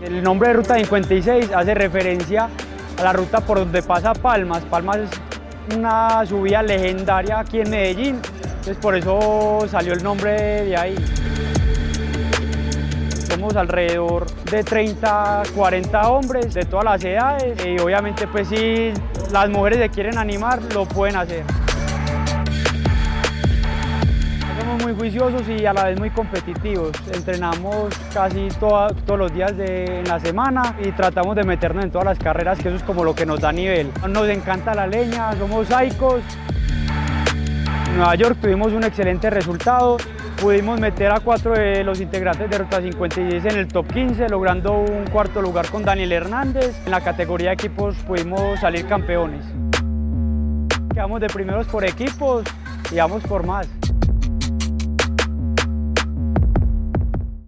El nombre de Ruta 56 hace referencia a la ruta por donde pasa Palmas. Palmas es una subida legendaria aquí en Medellín, entonces por eso salió el nombre de ahí. Somos alrededor de 30, 40 hombres de todas las edades y obviamente pues si las mujeres se quieren animar lo pueden hacer. Muy juiciosos y a la vez muy competitivos. Entrenamos casi todos los días de en la semana y tratamos de meternos en todas las carreras, que eso es como lo que nos da nivel. Nos encanta la leña, somos saicos. En Nueva York tuvimos un excelente resultado. Pudimos meter a cuatro de los integrantes de Ruta 56 en el top 15, logrando un cuarto lugar con Daniel Hernández. En la categoría de equipos pudimos salir campeones. Quedamos de primeros por equipos y vamos por más.